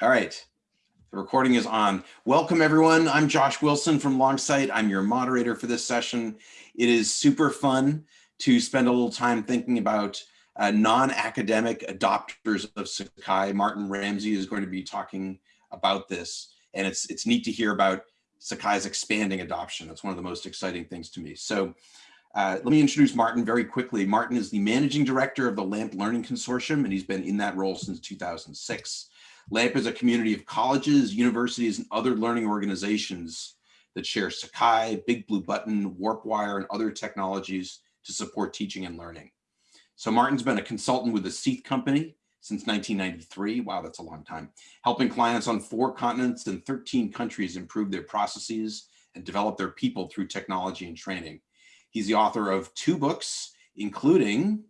All right. The recording is on. Welcome everyone. I'm Josh Wilson from Longsight. I'm your moderator for this session. It is super fun to spend a little time thinking about uh, non-academic adopters of Sakai. Martin Ramsey is going to be talking about this. And it's, it's neat to hear about Sakai's expanding adoption. That's one of the most exciting things to me. So uh, let me introduce Martin very quickly. Martin is the managing director of the LAMP Learning Consortium, and he's been in that role since 2006. LAMP is a community of colleges, universities, and other learning organizations that share Sakai, Big Blue Button, WarpWire, and other technologies to support teaching and learning. So Martin's been a consultant with the Seath Company since 1993. Wow, that's a long time. Helping clients on four continents and 13 countries improve their processes and develop their people through technology and training. He's the author of two books, including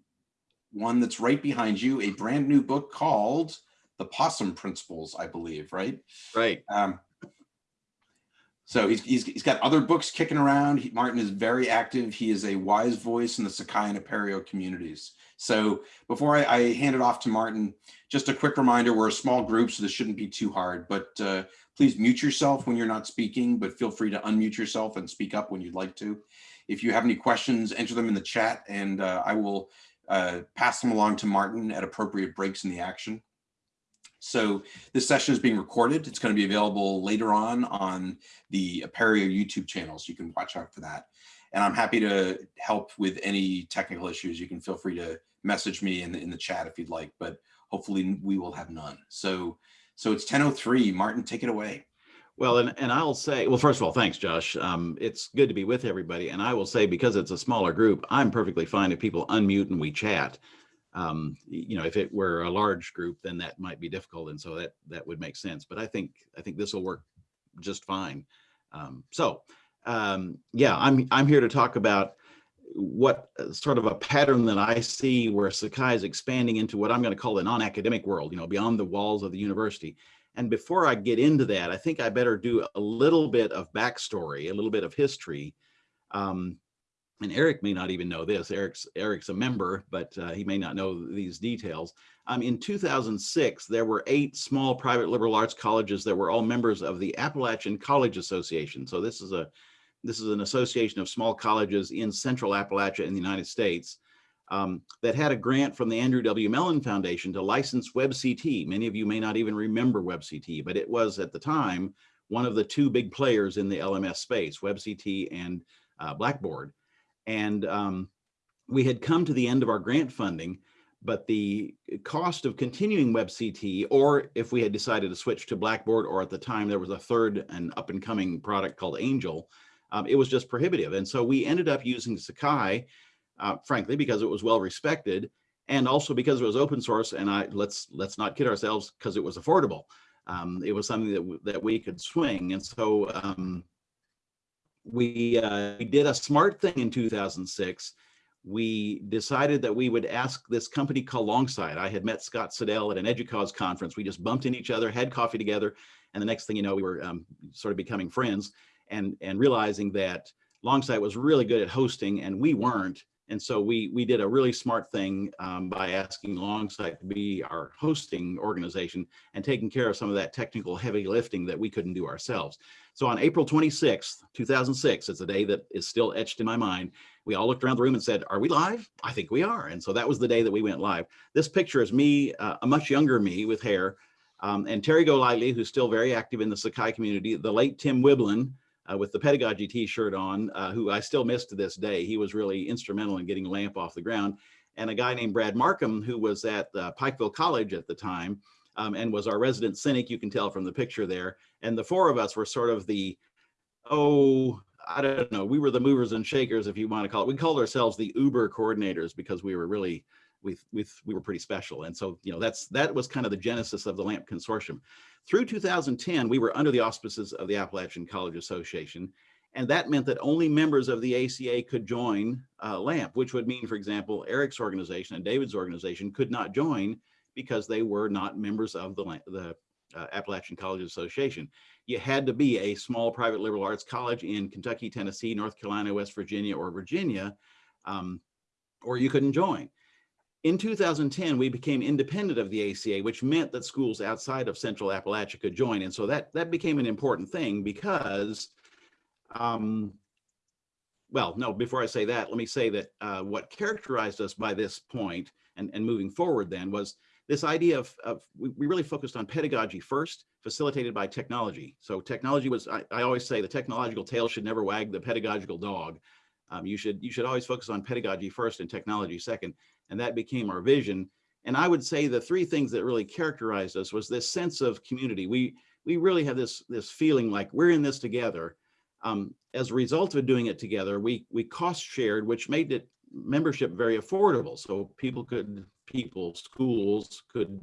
one that's right behind you, a brand new book called the possum principles, I believe, right? Right. Um, so he's, he's, he's got other books kicking around. He, Martin is very active. He is a wise voice in the Sakai and Apereo communities. So before I, I, hand it off to Martin, just a quick reminder, we're a small group, so this shouldn't be too hard, but uh, please mute yourself when you're not speaking, but feel free to unmute yourself and speak up when you'd like to. If you have any questions, enter them in the chat and uh, I will uh, pass them along to Martin at appropriate breaks in the action. So this session is being recorded. It's going to be available later on on the Apereo YouTube channel, so you can watch out for that. And I'm happy to help with any technical issues. You can feel free to message me in the, in the chat if you'd like, but hopefully we will have none. So, so it's 10.03. Martin, take it away. Well, and, and I'll say, well, first of all, thanks, Josh. Um, it's good to be with everybody. And I will say, because it's a smaller group, I'm perfectly fine if people unmute and we chat um, you know, if it were a large group, then that might be difficult. And so that that would make sense. But I think I think this will work just fine. Um, so um, yeah, I'm I'm here to talk about what uh, sort of a pattern that I see where Sakai is expanding into what I'm going to call the non-academic world, you know, beyond the walls of the university. And before I get into that, I think I better do a little bit of backstory, a little bit of history, um, and Eric may not even know this. Eric's Eric's a member, but uh, he may not know these details. Um, in 2006, there were eight small private liberal arts colleges that were all members of the Appalachian College Association. So this is a this is an association of small colleges in Central Appalachia in the United States um, that had a grant from the Andrew W. Mellon Foundation to license WebCT. Many of you may not even remember WebCT, but it was at the time one of the two big players in the LMS space, WebCT and uh, Blackboard. And um, we had come to the end of our grant funding, but the cost of continuing WebCT, or if we had decided to switch to Blackboard, or at the time there was a third and up and coming product called Angel, um, it was just prohibitive. And so we ended up using Sakai, uh, frankly, because it was well respected, and also because it was open source. And I let's let's not kid ourselves, because it was affordable. Um, it was something that that we could swing. And so um, we, uh, we did a smart thing in 2006. We decided that we would ask this company called Longsight. I had met Scott Siddell at an EDUCAUSE conference. We just bumped into each other, had coffee together, and the next thing you know, we were um, sort of becoming friends and, and realizing that Longsight was really good at hosting and we weren't. And so we we did a really smart thing um, by asking Longsight to be our hosting organization and taking care of some of that technical heavy lifting that we couldn't do ourselves. So on April 26th, 2006, it's a day that is still etched in my mind. We all looked around the room and said, are we live? I think we are. And so that was the day that we went live. This picture is me, uh, a much younger me with hair, um, and Terry Golightly, who's still very active in the Sakai community, the late Tim Wiblin, uh, with the pedagogy t-shirt on, uh, who I still miss to this day. He was really instrumental in getting LAMP off the ground. And a guy named Brad Markham, who was at uh, Pikeville College at the time um, and was our resident cynic, you can tell from the picture there. And the four of us were sort of the, oh, I don't know, we were the movers and shakers, if you want to call it. We called ourselves the Uber coordinators because we were really, we, we, we were pretty special. And so, you know, that's that was kind of the genesis of the LAMP consortium. Through 2010, we were under the auspices of the Appalachian College Association. And that meant that only members of the ACA could join uh, LAMP, which would mean, for example, Eric's organization and David's organization could not join because they were not members of the, the uh, Appalachian College Association. You had to be a small private liberal arts college in Kentucky, Tennessee, North Carolina, West Virginia, or Virginia, um, or you couldn't join. In 2010, we became independent of the ACA, which meant that schools outside of Central Appalachia could join. And so that, that became an important thing because, um, well, no, before I say that, let me say that uh, what characterized us by this point and, and moving forward then was this idea of, of we, we really focused on pedagogy first, facilitated by technology. So technology was, I, I always say the technological tail should never wag the pedagogical dog. Um, you should you should always focus on pedagogy first and technology second. And that became our vision. And I would say the three things that really characterized us was this sense of community. We we really have this this feeling like we're in this together. Um, as a result of doing it together, we we cost shared, which made it membership very affordable. So people could people schools could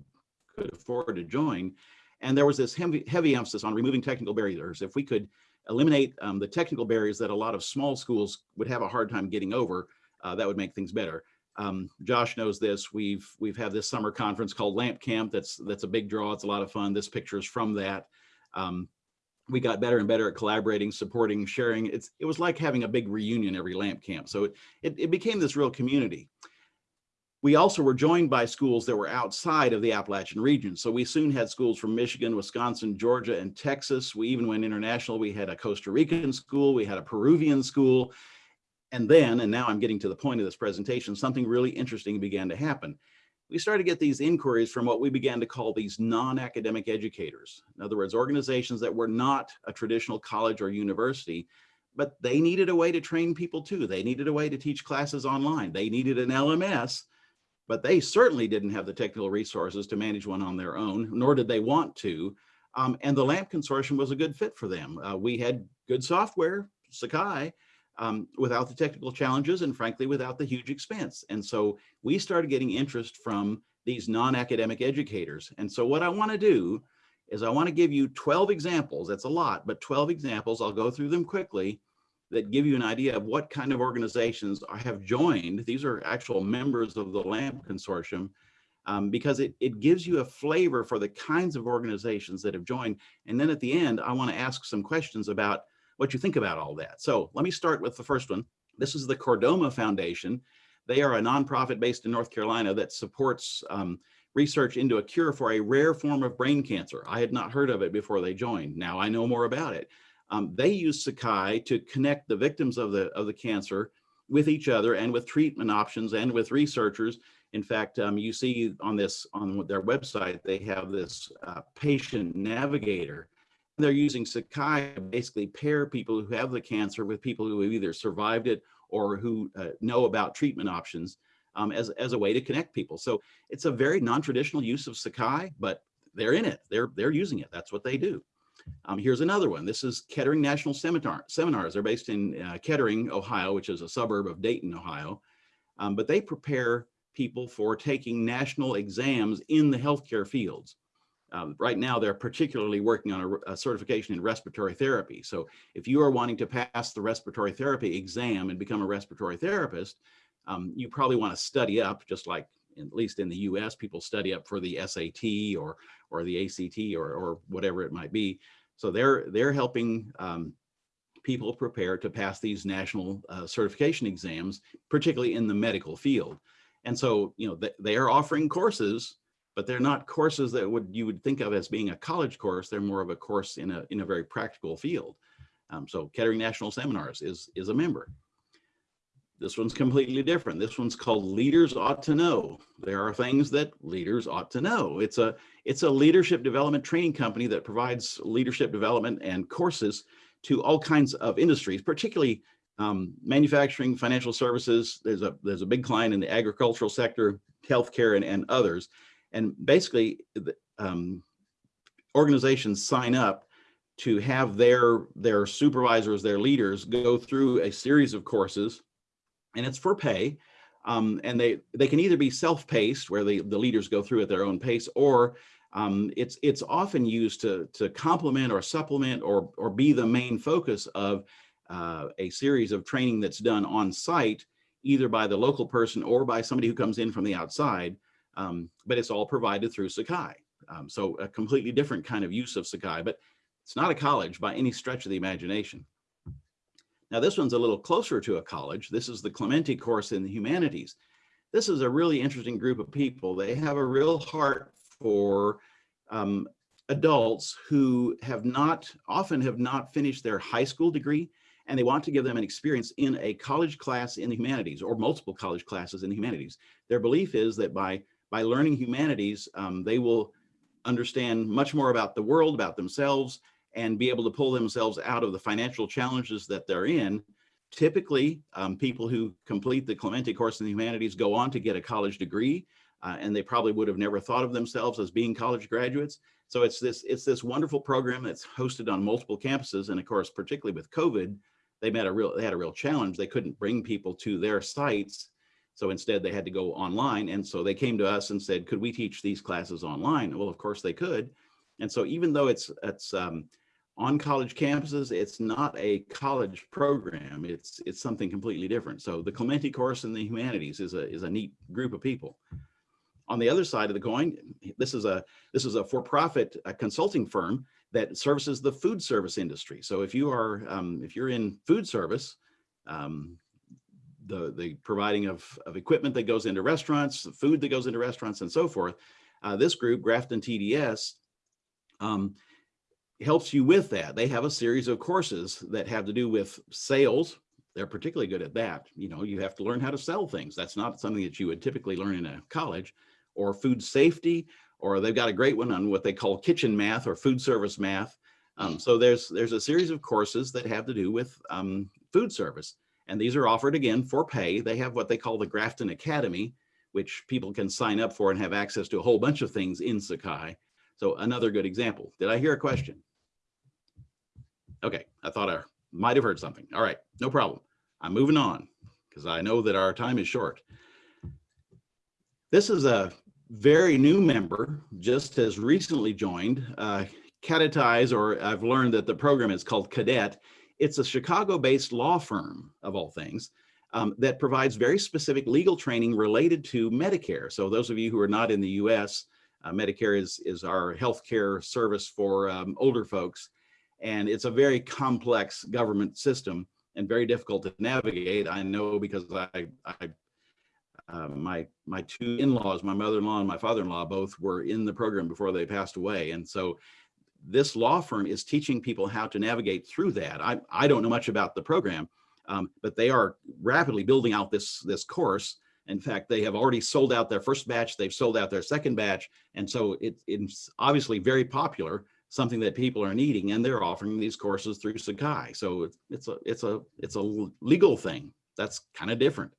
could afford to join. And there was this heavy, heavy emphasis on removing technical barriers. If we could eliminate um, the technical barriers that a lot of small schools would have a hard time getting over, uh, that would make things better. Um, Josh knows this. We've we've had this summer conference called Lamp Camp. That's that's a big draw. It's a lot of fun. This picture is from that. Um, we got better and better at collaborating, supporting, sharing. It's it was like having a big reunion every Lamp Camp. So it it, it became this real community. We also were joined by schools that were outside of the Appalachian region. So we soon had schools from Michigan, Wisconsin, Georgia, and Texas. We even went international. We had a Costa Rican school. We had a Peruvian school. And then, and now I'm getting to the point of this presentation, something really interesting began to happen. We started to get these inquiries from what we began to call these non-academic educators. In other words, organizations that were not a traditional college or university, but they needed a way to train people too. They needed a way to teach classes online. They needed an LMS but they certainly didn't have the technical resources to manage one on their own, nor did they want to. Um, and the LAMP consortium was a good fit for them. Uh, we had good software, Sakai, um, without the technical challenges and frankly, without the huge expense. And so we started getting interest from these non-academic educators. And so what I wanna do is I wanna give you 12 examples, that's a lot, but 12 examples, I'll go through them quickly, that give you an idea of what kind of organizations I have joined. These are actual members of the LAMP consortium um, because it, it gives you a flavor for the kinds of organizations that have joined. And then at the end, I wanna ask some questions about what you think about all that. So let me start with the first one. This is the Chordoma Foundation. They are a nonprofit based in North Carolina that supports um, research into a cure for a rare form of brain cancer. I had not heard of it before they joined. Now I know more about it. Um, they use Sakai to connect the victims of the, of the cancer with each other and with treatment options and with researchers. In fact, um, you see on this, on their website, they have this uh, patient navigator. They're using Sakai to basically pair people who have the cancer with people who have either survived it or who uh, know about treatment options um, as, as a way to connect people. So it's a very non-traditional use of Sakai, but they're in it. They're, they're using it. That's what they do. Um, here's another one. This is Kettering National Seminar, Seminars. They're based in uh, Kettering, Ohio, which is a suburb of Dayton, Ohio. Um, but they prepare people for taking national exams in the healthcare fields. Um, right now, they're particularly working on a, a, certification in respiratory therapy. So if you are wanting to pass the respiratory therapy exam and become a respiratory therapist, um, you probably want to study up, just like at least in the US, people study up for the SAT or, or the ACT or, or whatever it might be. So they're, they're helping um, people prepare to pass these national uh, certification exams, particularly in the medical field. And so, you know, they, they are offering courses, but they're not courses that would you would think of as being a college course. They're more of a course in a, in a very practical field. Um, so Kettering National Seminars is, is a member. This one's completely different. This one's called Leaders Ought to Know. There are things that leaders ought to know. It's a, it's a leadership development training company that provides leadership development and courses to all kinds of industries, particularly um, manufacturing, financial services. There's a, there's a big client in the agricultural sector, healthcare, and, and others. And basically, um, organizations sign up to have their, their supervisors, their leaders go through a series of courses and it's for pay. Um, and they they can either be self-paced, where the, the leaders go through at their own pace, or um, it's it's often used to to complement or supplement or or be the main focus of uh, a series of training that's done on site, either by the local person or by somebody who comes in from the outside. Um, but it's all provided through Sakai. Um, so a completely different kind of use of Sakai, but it's not a college by any stretch of the imagination. Now this one's a little closer to a college. This is the Clemente course in the humanities. this is a really interesting group of people. They have a real heart for um, adults who have not, often have not finished their high school degree, and they want to give them an experience in a college class in the humanities or multiple college classes in the humanities. Their belief is that by, by learning humanities, um, they will understand much more about the world, about themselves, and be able to pull themselves out of the financial challenges that they're in. Typically, um, people who complete the Clemente course in the humanities go on to get a college degree, uh, and they probably would have never thought of themselves as being college graduates. So it's this, it's this wonderful program that's hosted on multiple campuses. And of course, particularly with COVID, they met a real, they had a real challenge. They couldn't bring people to their sites. So instead they had to go online. And so they came to us and said, could we teach these classes online? Well, of course they could. And so even though it's, it's um, on college campuses, it's not a college program. It's, it's something completely different. So the Clemente course in the humanities is a, is a neat group of people. On the other side of the coin, this is a this is a for-profit consulting firm that services the food service industry. So if you are um, if you're in food service, um, the the providing of of equipment that goes into restaurants, the food that goes into restaurants, and so forth, uh, this group Grafton TDS um, helps you with that. They have a series of courses that have to do with sales. They're particularly good at that. You know, you have to learn how to sell things. That's not something that you would typically learn in a college or food safety, or they've got a great one on what they call kitchen math or food service math. Um, so there's there's a series of courses that have to do with um, food service. And these are offered again for pay. They have what they call the Grafton Academy, which people can sign up for and have access to a whole bunch of things in Sakai. So another good example. Did I hear a question? Okay, I thought I might have heard something. All right, no problem. I'm moving on because I know that our time is short. This is a very new member, just has recently joined, uh, Cadetize, or I've learned that the program is called Cadet. It's a Chicago-based law firm, of all things, um, that provides very specific legal training related to Medicare. So those of you who are not in the US, uh, Medicare is, is our healthcare service for um, older folks. And it's a very complex government system and very difficult to navigate. I know because I, I uh, my my two in-laws, my mother-in-law and my father-in-law, both were in the program before they passed away. And so this law firm is teaching people how to navigate through that. I, I don't know much about the program, um, but they are rapidly building out this, this course. In fact, they have already sold out their first batch, they've sold out their second batch. And so it, it's obviously very popular, something that people are needing, and they're offering these courses through Sakai. So it's, it's, a, it's, a, it's a legal thing. That's kind of different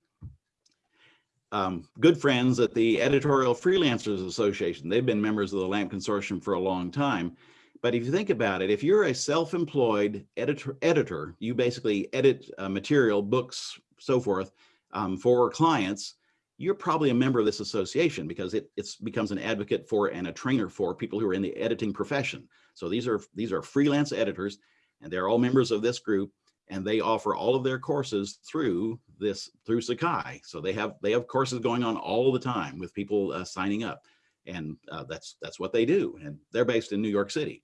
um, good friends at the Editorial Freelancers Association. They've been members of the LAMP Consortium for a long time. But if you think about it, if you're a self-employed editor, editor, you basically edit uh, material, books, so forth, um, for clients, you're probably a member of this association because it it's becomes an advocate for and a trainer for people who are in the editing profession. So these are these are freelance editors, and they're all members of this group and they offer all of their courses through this through Sakai. So they have they have courses going on all the time with people uh, signing up, and uh, that's that's what they do. And they're based in New York City.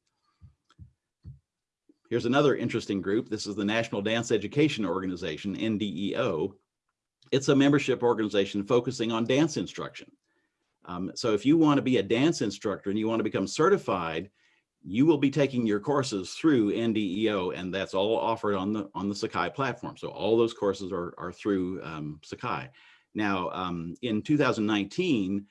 Here's another interesting group. This is the National Dance Education Organization, NDEO. It's a membership organization focusing on dance instruction. Um, so if you want to be a dance instructor and you want to become certified, you will be taking your courses through NDEO and that's all offered on the on the Sakai platform. So all those courses are, are through um, Sakai. Now, um, in 2019,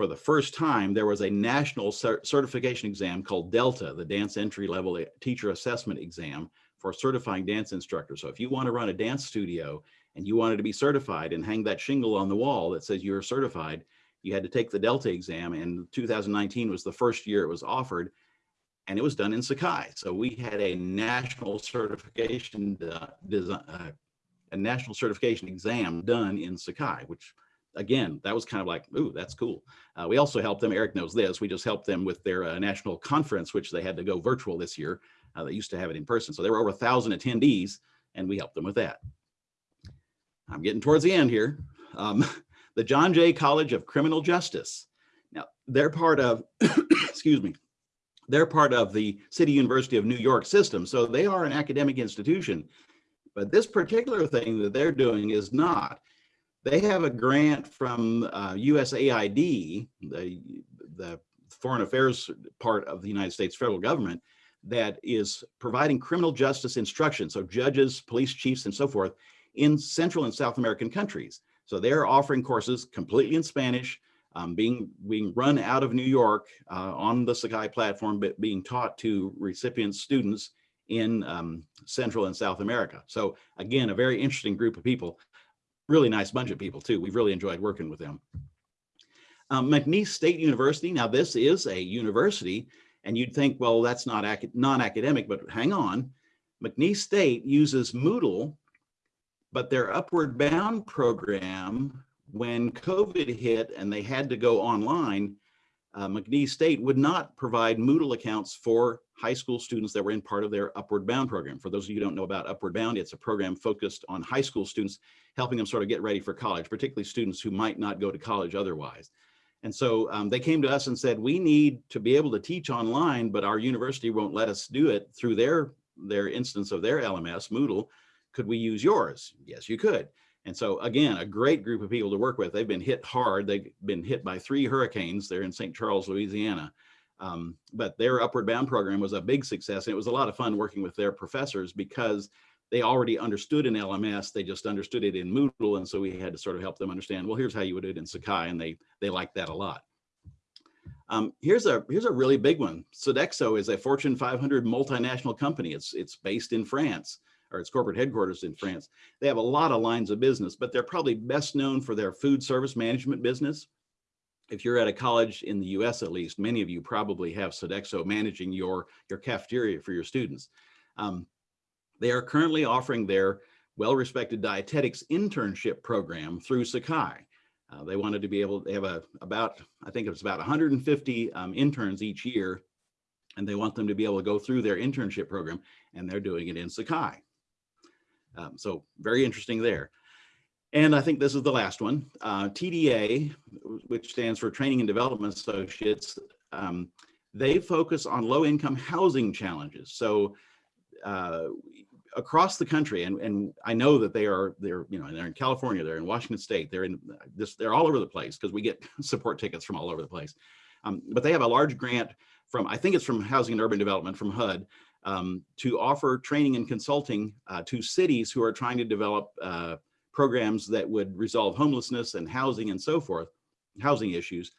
for the first time, there was a national certification exam called Delta, the Dance Entry Level Teacher Assessment Exam for certifying dance instructors. So if you want to run a dance studio and you wanted to be certified and hang that shingle on the wall that says you're certified, you had to take the Delta exam and 2019 was the first year it was offered and it was done in Sakai. So we had a national certification uh, design, uh, a national certification exam done in Sakai, which again, that was kind of like, ooh, that's cool. Uh, we also helped them, Eric knows this, we just helped them with their uh, national conference, which they had to go virtual this year. Uh, they used to have it in person. So there were over a thousand attendees and we helped them with that. I'm getting towards the end here. Um, the John Jay College of Criminal Justice. Now they're part of, excuse me, they're part of the City University of New York system, so they are an academic institution. But this particular thing that they're doing is not. They have a grant from uh, USAID, the, the foreign affairs part of the United States federal government, that is providing criminal justice instruction. So judges, police chiefs, and so forth in Central and South American countries. So they're offering courses completely in Spanish, um, being being run out of New York uh, on the Sakai platform, but being taught to recipient students in um, Central and South America. So again, a very interesting group of people, really nice bunch of people too. We've really enjoyed working with them. Um, McNeese State University, now this is a university and you'd think, well, that's not non-academic, but hang on. McNeese State uses Moodle, but their Upward Bound program, when COVID hit and they had to go online, uh, McNeese State would not provide Moodle accounts for high school students that were in part of their Upward Bound program. For those of you who don't know about Upward Bound, it's a program focused on high school students, helping them sort of get ready for college, particularly students who might not go to college otherwise. And so um, they came to us and said, we need to be able to teach online, but our university won't let us do it through their, their instance of their LMS, Moodle. Could we use yours? Yes, you could. And so again, a great group of people to work with. They've been hit hard. They've been hit by three hurricanes. They're in St. Charles, Louisiana. Um, but their Upward Bound program was a big success. And it was a lot of fun working with their professors because they already understood in LMS, they just understood it in Moodle. And so we had to sort of help them understand, well, here's how you would do it in Sakai. And they, they liked that a lot. Um, here's a here's a really big one. Sodexo is a Fortune 500 multinational company. It's it's based in France, or its corporate headquarters in France. They have a lot of lines of business, but they're probably best known for their food service management business. If you're at a college in the U.S. at least, many of you probably have Sodexo managing your your cafeteria for your students. Um, they are currently offering their well-respected dietetics internship program through Sakai. Uh, they wanted to be able, to have a, about, I think it was about 150 um, interns each year, and they want them to be able to go through their internship program, and they're doing it in Sakai. Um, so very interesting there. And I think this is the last one, uh, TDA, which stands for Training and Development Associates. Um, they focus on low income housing challenges. So uh, across the country, and, and I know that they are, they're, you know, they're in California, they're in Washington State, they're in this, they're all over the place because we get support tickets from all over the place. Um, but they have a large grant from, I think it's from Housing and Urban Development from HUD, um, to offer training and consulting uh, to cities who are trying to develop uh, programs that would resolve homelessness and housing and so forth, housing issues.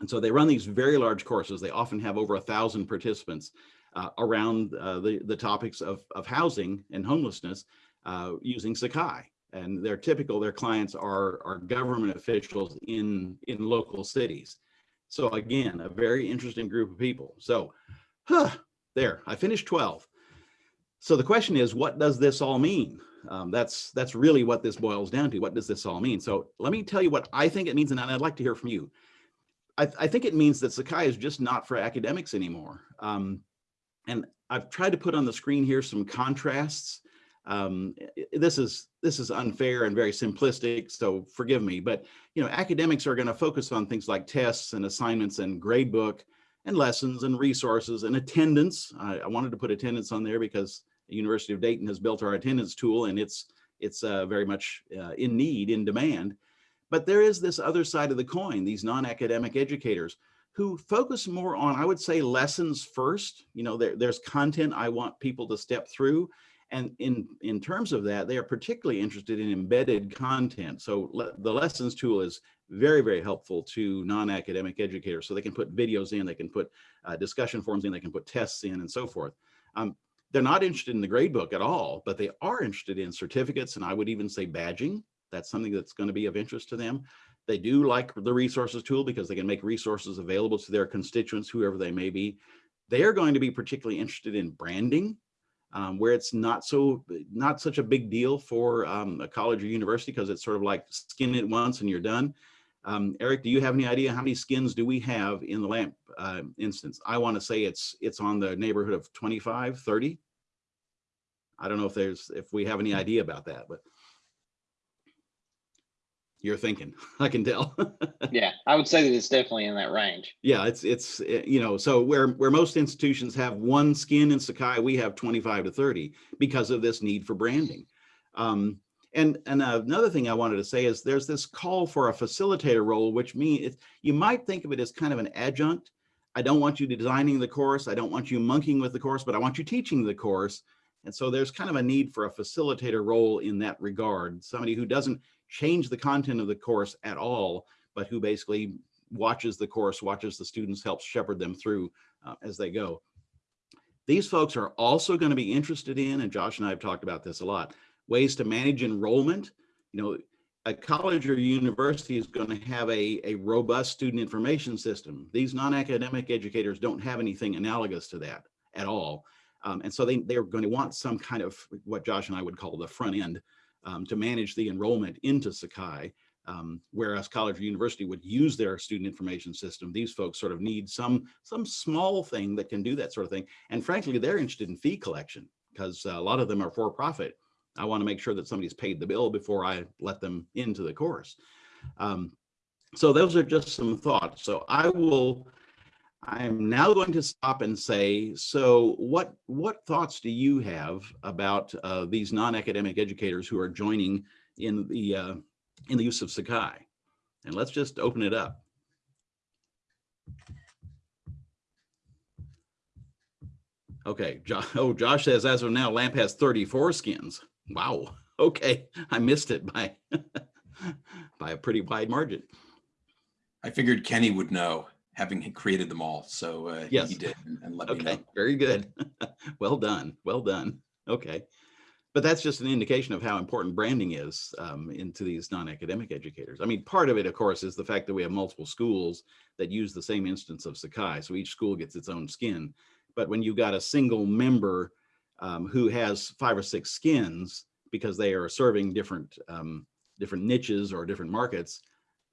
And so they run these very large courses. They often have over a thousand participants uh, around uh, the, the topics of, of housing and homelessness uh, using Sakai. And they're typical, their clients are, are government officials in, in local cities. So again, a very interesting group of people. So huh, there, I finished 12. So the question is, what does this all mean? Um, that's that's really what this boils down to. What does this all mean? So let me tell you what I think it means, and I'd like to hear from you. I, I think it means that Sakai is just not for academics anymore. Um, and I've tried to put on the screen here some contrasts. Um, this is this is unfair and very simplistic, so forgive me. But you know, academics are going to focus on things like tests and assignments and gradebook and lessons and resources and attendance. I, I wanted to put attendance on there because University of Dayton has built our attendance tool, and it's it's uh, very much uh, in need, in demand. But there is this other side of the coin, these non-academic educators who focus more on, I would say, lessons first. You know, there, there's content I want people to step through. And in, in terms of that, they are particularly interested in embedded content. So le the lessons tool is very, very helpful to non-academic educators. So they can put videos in, they can put uh, discussion forums in, they can put tests in and so forth. Um, they're not interested in the gradebook at all, but they are interested in certificates and I would even say badging. That's something that's going to be of interest to them. They do like the resources tool because they can make resources available to their constituents, whoever they may be. They are going to be particularly interested in branding, um, where it's not so not such a big deal for um, a college or university because it's sort of like skin it once and you're done. Um, Eric, do you have any idea how many skins do we have in the LAMP uh, instance? I want to say it's it's on the neighborhood of 25, 30. I don't know if there's if we have any idea about that, but you're thinking i can tell yeah i would say that it's definitely in that range yeah it's it's eh, you know so where where most institutions have one skin in sakai we have 25 to 30 because of this need for branding um, And, and another thing I wanted to say is there's this call for a facilitator role, which means you might think of it as kind of an adjunct. I don't want you designing the course. I don't want you monkeying with the course, but I want you teaching the course. And so there's kind of a need for a facilitator role in that regard, somebody who doesn't change the content of the course at all, but who basically watches the course, watches the students, helps shepherd them through uh, as they go. These folks are also going to be interested in, and Josh and I have talked about this a lot, ways to manage enrollment. You know, a college or university is going to have a, a robust student information system. These non-academic educators don't have anything analogous to that at all. Um, and so they, they're going to want some kind of what Josh and I would call the front end um, to manage the enrollment into Sakai. Um, whereas college or university would use their student information system, these folks sort of need some some small thing that can do that sort of thing. And frankly, they're interested in fee collection because a lot of them are for profit. I want to make sure that somebody's paid the bill before I let them into the course. Um, so those are just some thoughts. So I will, I'm now going to stop and say, so what, what thoughts do you have about uh, these non-academic educators who are joining in the, uh, in the use of Sakai? And let's just open it up. Okay, jo oh, Josh says as of now, LAMP has 34 skins. Wow. Okay, I missed it by by a pretty wide margin. I figured Kenny would know, having created them all. So uh, Yes. he did and- and let me Okay, know. very good. well done. Well done. Okay. But that's just an indication of how important branding is um, into these non-academic educators. I mean, part of it, of course, is the fact that we have multiple schools that use the same instance of Sakai. So each school gets its own skin. But when you've got a single member um, who has five or six skins because they are serving different um, different niches or different markets,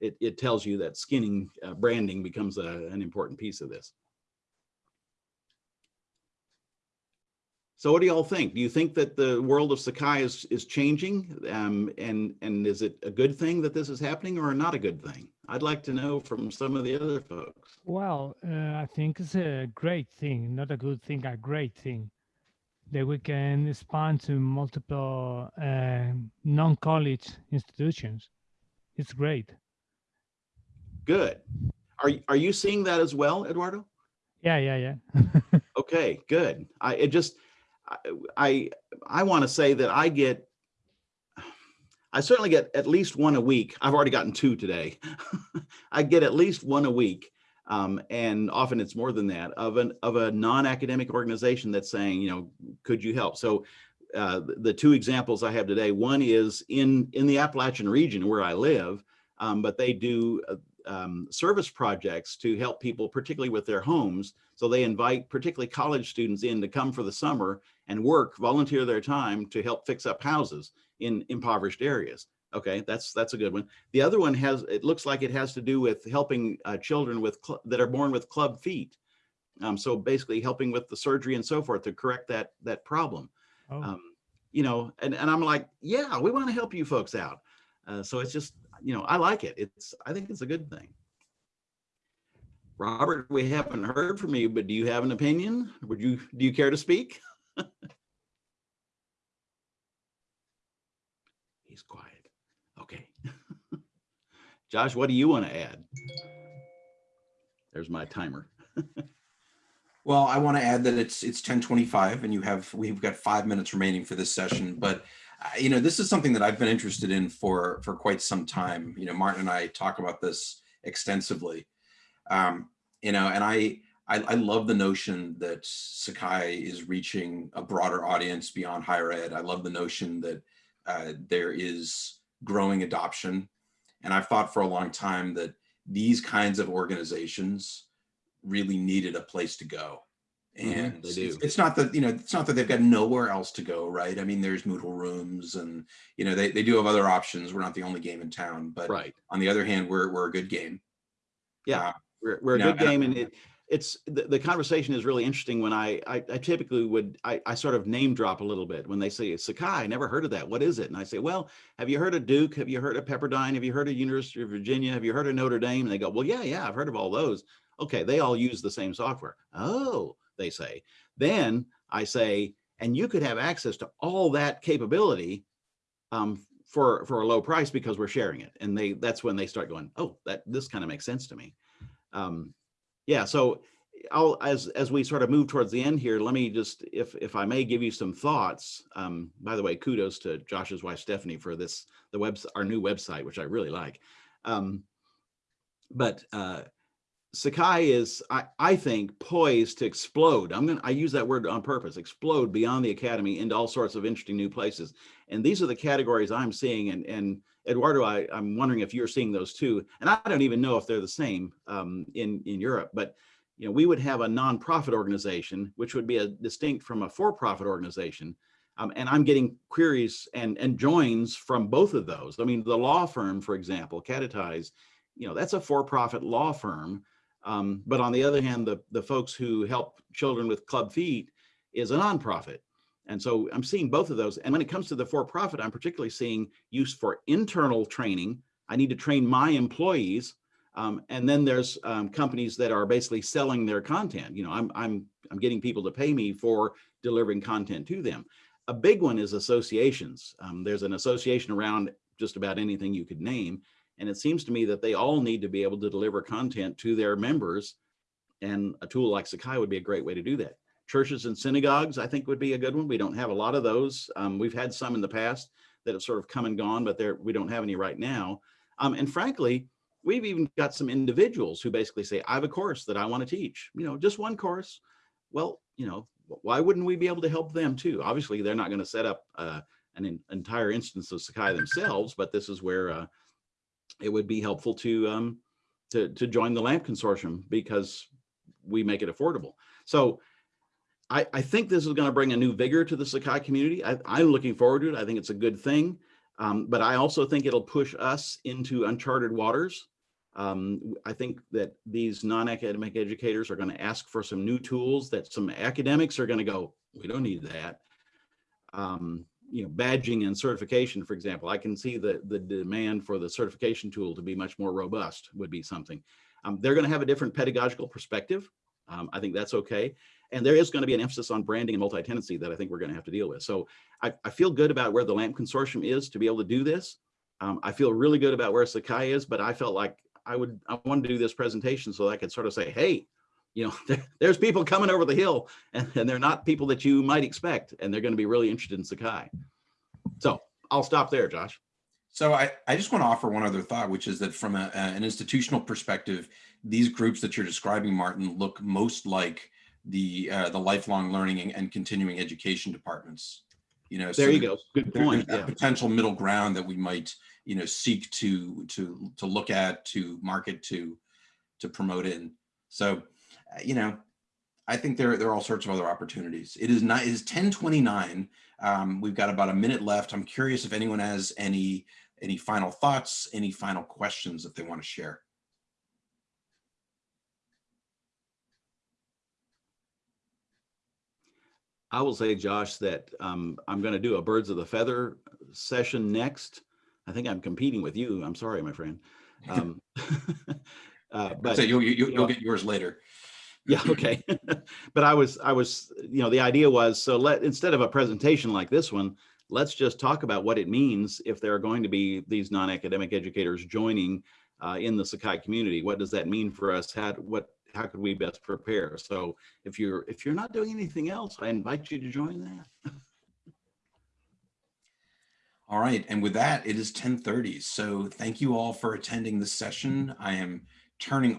it, it tells you that skinning uh, branding becomes a, an important piece of this. So what do y'all think? Do you think that the world of Sakai is, is changing? Um, and, and is it a good thing that this is happening or not a good thing? I'd like to know from some of the other folks. Well, uh, I think it's a great thing, not a good thing, a great thing that we can expand to multiple uh, non-college institutions. It's great. Good. Are, are you seeing that as well, Eduardo? Yeah, yeah, yeah. Okay, good. I, it just, I, I, I want to say that I get, I certainly get at least one a week. I've already gotten two today. I get at least one a week. Um, and often it's more than that of an, of a non-academic organization that's saying, you know, could you help? So uh, the- two examples I have today, one is in, in the Appalachian region where I live, um, but they do uh, um, service projects to help people, particularly with their homes. So they invite particularly college students in to come for the summer and work, volunteer their time to help fix up houses in impoverished areas. Okay, that's that's a good one. The other one has, it looks like it has to do with helping uh, children with that are born with club feet. Um, so basically helping with the surgery and so forth to correct that that problem. Oh, Um, you know, and, and I'm like, yeah, we want to help you folks out. Uh, so it's just, you know, I like it. It's, I think it's a good thing. Robert, we haven't heard from you, but do you have an opinion? Would you, do you care to speak? He's quiet. Josh, what do you want to add? There's my timer. Well, I want to add that it's it's 1025 and you have we've got five minutes remaining for this session. But uh, you know, this is something that I've been interested in for for quite some time. You know, Martin and I talk about this extensively. Um, you know, and I, I I love the notion that Sakai is reaching a broader audience beyond higher ed. I love the notion that uh, there is growing adoption, and I've thought for a long time that these kinds of organizations really needed a place to go. Mhm, And they it's, do. it's not that, you know, it's not that they've got nowhere else to go, right? I mean, there's Moodle rooms and, you know, they, they do have other options. We're not the only game in town, but Right. on the other hand, we're, we're a good game. Yeah. Uh, We're, we're a good game and it, it's, the, the conversation is really interesting when I, I, I typically would, I, I sort of name drop a little bit when they say Sakai, I never heard of that. What is it? And I say, well, have you heard of Duke? Have you heard of Pepperdine? Have you heard of University of Virginia? Have you heard of Notre Dame? And they go, well, yeah, yeah, I've heard of all those. Okay, they all use the same software. Oh, they say. Then I say, and you could have access to all that capability um, for for a low price because we're sharing it and they that's when they start going oh that this kind of makes sense to me um yeah so i'll as as we sort of move towards the end here let me just if if i may give you some thoughts um by the way kudos to josh's wife stephanie for this the web our new website which i really like. Um but uh Sakai is, I, I think, poised to explode. I'm going to, I use that word on purpose, explode beyond the academy into all sorts of interesting new places. And these are the categories I'm seeing. And, and Eduardo, I, I'm wondering if you're seeing those too. And I don't even know if they're the same um, in, in Europe, but you know, we would have a nonprofit organization, which would be a distinct from a for-profit organization. Um, and I'm getting queries and, and joins from both of those. I mean, the law firm, for example, Catetize, you know, that's a for-profit law firm. Um, but on the other hand, the, the folks who help children with club feet is a nonprofit. And so I'm seeing both of those. And when it comes to the for-profit, I'm particularly seeing use for internal training. I need to train my employees. Um, and then there's um, companies that are basically selling their content. You know, I'm, I'm, I'm getting people to pay me for delivering content to them. A big one is associations. Um, there's an association around just about anything you could name. And it seems to me that they all need to be able to deliver content to their members. And a tool like Sakai would be a great way to do that. Churches and synagogues, I think would be a good one. We don't have a lot of those. Um, we've had some in the past that have sort of come and gone, but there we don't have any right now. Um, and frankly, we've even got some individuals who basically say, I have a course that I want to teach, you know, just one course. Well, you know, why wouldn't we be able to help them too? Obviously, they're not going to set up uh, an entire instance of Sakai themselves, but this is where uh, it would be helpful to um, to to join the LAMP consortium because we make it affordable. So I, I think this is going to bring a new vigor to the Sakai community. I, I'm looking forward to it. I think it's a good thing. Um, but I also think it'll push us into uncharted waters. Um, I think that these non-academic educators are going to ask for some new tools that some academics are going to go, we don't need that. Um, you know, badging and certification, for example, I can see the, the demand for the certification tool to be much more robust would be something. Um, they're going to have a different pedagogical perspective. Um, I think that's okay. And there is going to be an emphasis on branding and multi-tenancy that I think we're going to have to deal with. So I, I, feel good about where the LAMP consortium is to be able to do this. Um, I feel really good about where Sakai is, but I felt like I would, I wanted to do this presentation so I could sort of say, hey, you know, there, there's people coming over the hill and, and they're not people that you might expect, and they're going to be really interested in Sakai. So I'll stop there, Josh. So I, I just want to offer one other thought, which is that from a, an institutional perspective, these groups that you're describing, Martin, look most like the uh, the lifelong learning and, and, continuing education departments. You know, there so you go. Good point. Yeah. potential middle ground that we might, you know, seek to to to look at, to market, to to promote in. So you know, I think there, there are all sorts of other opportunities. It is not, it is 1029. Um, we've got about a minute left. I'm curious if anyone has any, any final thoughts, any final questions that they want to share. I will say, Josh, that um, I'm going to do a birds of the feather session next. I think I'm competing with you. I'm sorry, my friend. Um, uh, but so you'll, you, will you will get yours later yeah okay. But i was i was you know the idea was so let instead of a presentation like this one let's just talk about what it means if there are going to be these non-academic educators joining uh, in the sakai community. What does that mean for us? How what how could we best prepare? So if you're if you're not doing anything else i invite you to join that. All right and with that it is 10 30 so thank you all for attending the session. I am turning